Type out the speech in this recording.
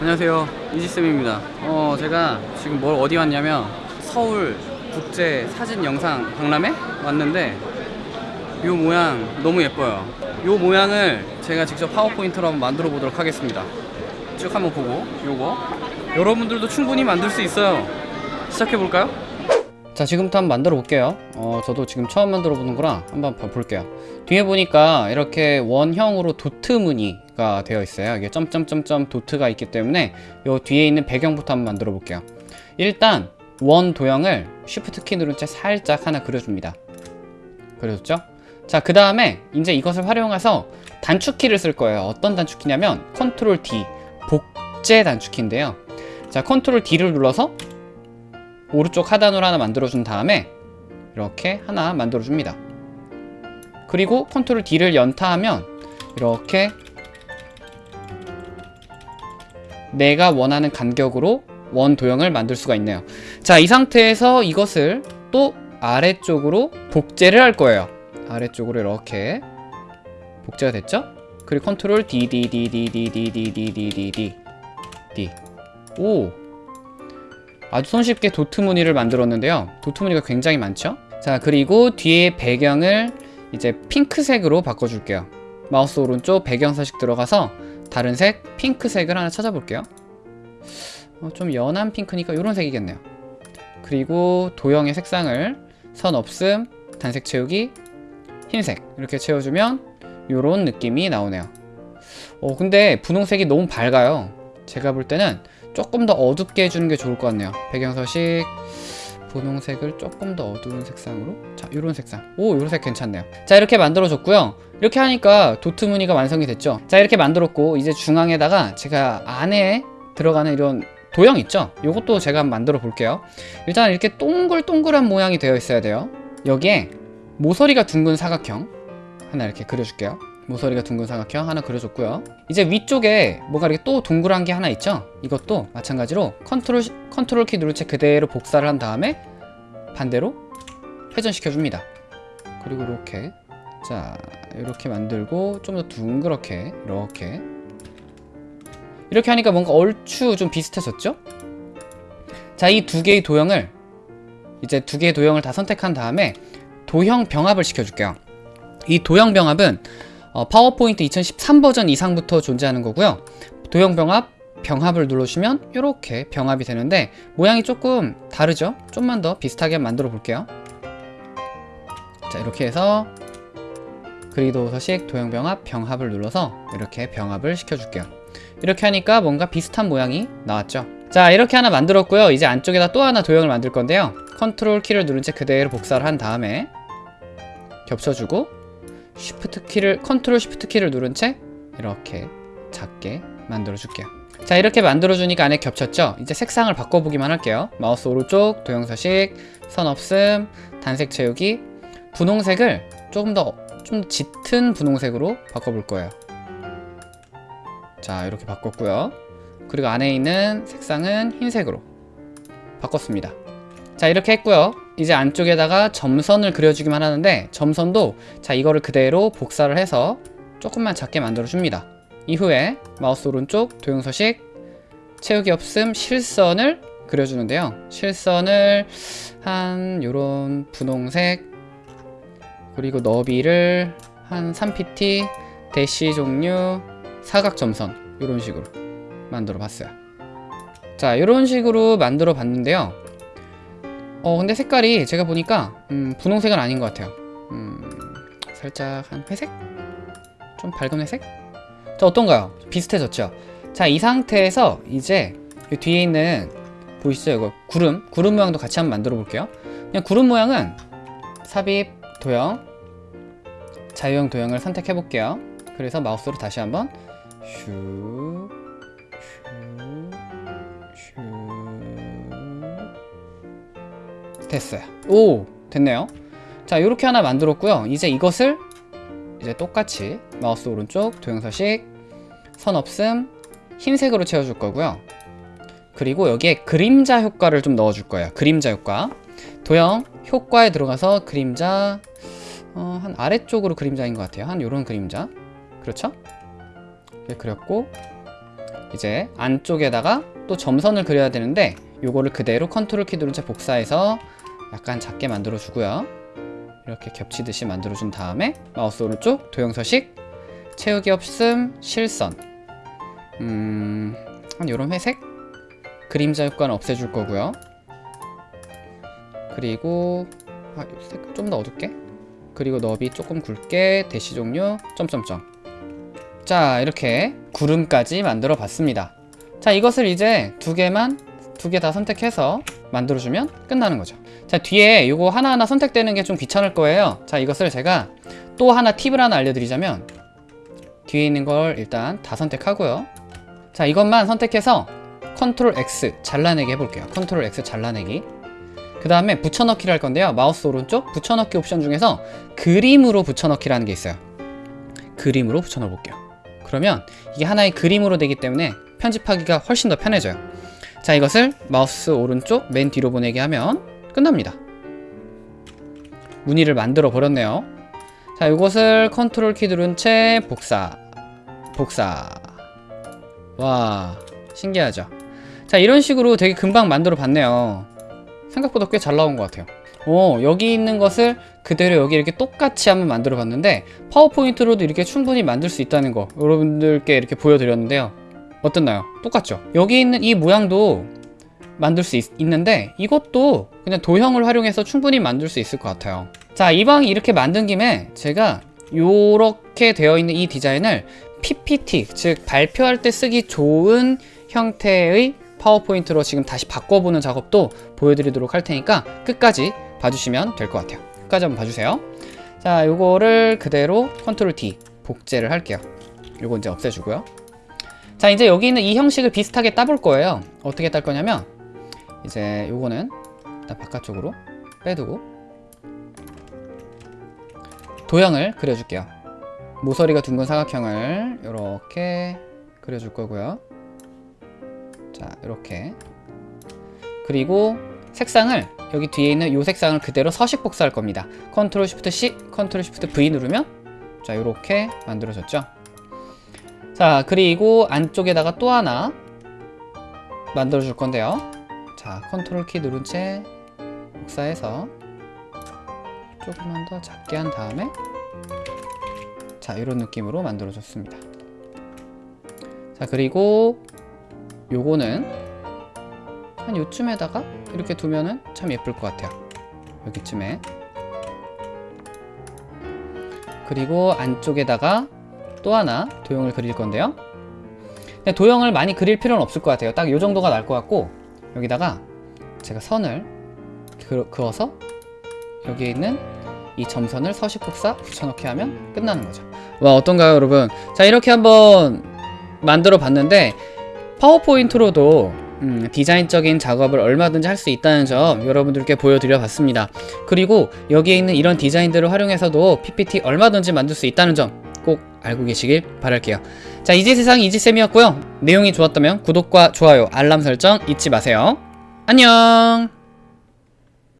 안녕하세요. 이지쌤입니다. 어 제가 지금 뭘 어디 왔냐면 서울 국제 사진 영상 박람회 왔는데 요 모양 너무 예뻐요. 요 모양을 제가 직접 파워포인트로 한번 만들어 보도록 하겠습니다. 쭉 한번 보고 요거. 여러분들도 충분히 만들 수 있어요. 시작해 볼까요? 자 지금부터 한번 만들어 볼게요. 어 저도 지금 처음 만들어 보는 거라 한번 봐- 볼게요. 뒤에 보니까 이렇게 원형으로 도트 무늬 가 되어 있어요. 이게 점점점점 도트가 있기 때문에 요 뒤에 있는 배경부터 한번 만들어 볼게요. 일단 원 도형을 쉬프트 키 누른 채 살짝 하나 그려줍니다. 그려줬죠? 자 그 다음에 이제 이것을 활용해서 단축키를 쓸 거예요. 어떤 단축키냐면 컨트롤 D 복제 단축키인데요. 자 컨트롤 D를 눌러서 오른쪽 하단으로 하나 만들어준 다음에 이렇게 하나 만들어줍니다. 그리고 컨트롤 D를 연타하면 이렇게 내가 원하는 간격으로 원 도형을 만들 수가 있네요. 자, 이 상태에서 이것을 또 아래쪽으로 복제를 할 거예요. 아래쪽으로 이렇게 복제가 됐죠? 그리고 컨트롤 D, D, D, D, D, D, D, D, D, D, D, D. 오! 아주 손쉽게 도트 무늬를 만들었는데요 도트 무늬가 굉장히 많죠 자 그리고 뒤에 배경을 이제 핑크색으로 바꿔줄게요 마우스 오른쪽 배경 서식 들어가서 다른 색? 핑크색을 하나 찾아볼게요. 어, 좀 연한 핑크니까 이런 색이겠네요. 그리고 도형의 색상을 선 없음 단색 채우기 흰색 이렇게 채워주면 이런 느낌이 나오네요. 어 근데 분홍색이 너무 밝아요. 제가 볼 때는 조금 더 어둡게 해주는 게 좋을 것 같네요. 배경 서식 분홍색을 조금 더 어두운 색상으로? 자 요런 색상. 오 요런 색 괜찮네요. 자 이렇게 만들어 줬고요. 이렇게 하니까 도트 무늬가 완성이 됐죠? 자 이렇게 만들었고 이제 중앙에다가 제가 안에 들어가는 이런 도형 있죠? 요것도 제가 한번 만들어 볼게요. 일단 이렇게 동글동글한 모양이 되어 있어야 돼요. 여기에 모서리가 둥근 사각형 하나 이렇게 그려줄게요 모서리가 둥근 사각형 하나 그려줬고요. 이제 위쪽에 뭔가 이렇게 또 동그란 게 하나 있죠? 이것도 마찬가지로 컨트롤 컨트롤 키 누른 채 그대로 복사를 한 다음에 반대로 회전시켜 줍니다. 그리고 이렇게 자 이렇게 만들고 좀 더 둥그렇게 이렇게. 이렇게 하니까 뭔가 얼추 좀 비슷해졌죠? 자 이 두 개의 도형을 이제 두 개의 도형을 다 선택한 다음에 도형 병합을 시켜줄게요. 이 도형 병합은 어, 파워포인트 2013 버전 이상부터 존재하는 거고요. 도형 병합 병합을 눌러주시면 이렇게 병합이 되는데 모양이 조금 다르죠? 좀만 더 비슷하게 만들어 볼게요. 자 이렇게 해서 그리도 서식 도형 병합 병합을 눌러서 이렇게 병합을 시켜줄게요. 이렇게 하니까 뭔가 비슷한 모양이 나왔죠? 자 이렇게 하나 만들었고요. 이제 안쪽에다 또 하나 도형을 만들 건데요. 컨트롤 키를 누른 채 그대로 복사를 한 다음에 겹쳐주고 쉬프트 키를 컨트롤 쉬프트 키를 누른 채 이렇게 작게 만들어 줄게요. 자 이렇게 만들어 주니까 안에 겹쳤죠? 이제 색상을 바꿔보기만 할게요. 마우스 오른쪽 도형 서식 선 없음 단색 채우기. 분홍색을 조금 더 좀 짙은 분홍색으로 바꿔볼 거예요. 자 이렇게 바꿨고요. 그리고 안에 있는 색상은 흰색으로 바꿨습니다. 자 이렇게 했고요 이제 안쪽에다가 점선을 그려주기만 하는데 점선도 자 이거를 그대로 복사를 해서 조금만 작게 만들어 줍니다. 이후에 마우스 오른쪽 도형서식 채우기 없음 실선을 그려주는데요. 실선을 한 요런 분홍색 그리고 너비를 한 3pt 대시 종류 사각점선 이런 식으로 만들어 봤어요. 자 이런 식으로 만들어 봤는데요 어 근데 색깔이 제가 보니까 음, 분홍색은 아닌 것 같아요 음, 살짝 한 회색? 좀 밝은 회색? 자 어떤가요? 비슷해졌죠? 자 이 상태에서 이제 이 뒤에 있는 보이시죠? 이거 구름 구름 모양도 같이 한번 만들어 볼게요 그냥 구름 모양은 삽입 도형 자유형 도형을 선택해 볼게요 그래서 마우스로 다시 한번 슈 됐어요. 오 됐네요. 자 이렇게 하나 만들었고요. 이제 이것을 이제 똑같이 마우스 오른쪽 도형서식 선 없음 흰색으로 채워줄 거고요. 그리고 여기에 그림자 효과를 좀 넣어줄 거예요. 그림자 효과. 도형 효과에 들어가서 그림자 어, 한 아래쪽으로 그림자인 것 같아요. 한 요런 그림자. 그렇죠? 이렇게 그렸고 이제 안쪽에다가 또 점선을 그려야 되는데 요거를 그대로 컨트롤 키 누른 채 복사해서 약간 작게 만들어 주고요. 이렇게 겹치듯이 만들어 준 다음에 마우스 오른쪽 도형 서식 채우기 없음 실선. 음... 한 요런 회색? 그림자 효과는 없애줄 거고요. 그리고 아, 좀더 어둡게? 그리고 너비 조금 굵게 대시 종류 점점점. 자 이렇게 구름까지 만들어 봤습니다. 자 이것을 이제 두 개만 두 개 다 선택해서 만들어주면 끝나는 거죠 자 뒤에 이거 하나하나 선택되는 게 좀 귀찮을 거예요. 자 이것을 제가 또 하나 팁을 하나 알려드리자면 뒤에 있는 걸 일단 다 선택하고요. 자 이것만 선택해서 컨트롤 X 잘라내기 해볼게요. 컨트롤 X 잘라내기. 그 다음에 붙여넣기를 할 건데요. 마우스 오른쪽 붙여넣기 옵션 중에서 그림으로 붙여넣기라는 게 있어요. 그림으로 붙여넣어 볼게요. 그러면 이게 하나의 그림으로 되기 때문에 편집하기가 훨씬 더 편해져요. 자 이것을 마우스 오른쪽 맨 뒤로 보내기 하면 끝납니다. 무늬를 만들어 버렸네요. 자 이것을 컨트롤 키 누른 채 복사. 복사. 와 신기하죠? 자 이런 식으로 되게 금방 만들어 봤네요. 생각보다 꽤 잘 나온 것 같아요. 오 여기 있는 것을 그대로 여기 이렇게 똑같이 한번 만들어 봤는데 파워포인트로도 이렇게 충분히 만들 수 있다는 거 여러분들께 이렇게 보여드렸는데요. 어땠나요? 똑같죠? 여기 있는 이 모양도 만들 수 있, 있는데 이것도 그냥 도형을 활용해서 충분히 만들 수 있을 것 같아요. 자 이 방이 이렇게 만든 김에 제가 요렇게 되어 있는 이 디자인을 PPT 즉 발표할 때 쓰기 좋은 형태의 파워포인트로 지금 다시 바꿔보는 작업도 보여드리도록 할 테니까 끝까지 봐주시면 될 것 같아요. 끝까지 한번 봐주세요. 자 요거를 그대로 컨트롤 D 복제를 할게요. 요거 이제 없애주고요. 자 이제 여기 있는 이 형식을 비슷하게 따볼 거예요. 어떻게 딸 거냐면 이제 요거는 일단 바깥쪽으로 빼두고 도형을 그려줄게요. 모서리가 둥근 사각형을 이렇게 그려줄 거고요. 자 이렇게. 그리고 색상을 여기 뒤에 있는 이 색상을 그대로 서식 복사할 겁니다. Control Shift C Control Shift V 누르면 자 이렇게 만들어졌죠? 자 그리고 안쪽에다가 또 하나 만들어 줄 건데요 자 컨트롤 키 누른 채 복사해서 조금만 더 작게 한 다음에 자 이런 느낌으로 만들어 줬습니다. 자 그리고 요거는 한 요쯤에다가 이렇게 두면은 참 예쁠 것 같아요. 여기쯤에. 그리고 안쪽에다가 또 하나 도형을 그릴 건데요. 도형을 많이 그릴 필요는 없을 것 같아요. 딱요 정도가 날 것 같고 여기다가 제가 선을 그, 그어서 여기에 있는 이 점선을 서식 복사 붙여넣기 하면 끝나는 거죠. 와 어떤가요 여러분? 자 이렇게 한번 만들어 봤는데 파워포인트로도 음, 디자인적인 작업을 얼마든지 할 수 있다는 점 여러분들께 보여드려 봤습니다. 그리고 여기에 있는 이런 디자인들을 활용해서도 PPT 얼마든지 만들 수 있다는 점꼭 알고 계시길 바랄게요. 자 이지세상 이지쌤이었고요. 내용이 좋았다면 구독과 좋아요 알람 설정 잊지 마세요. 안녕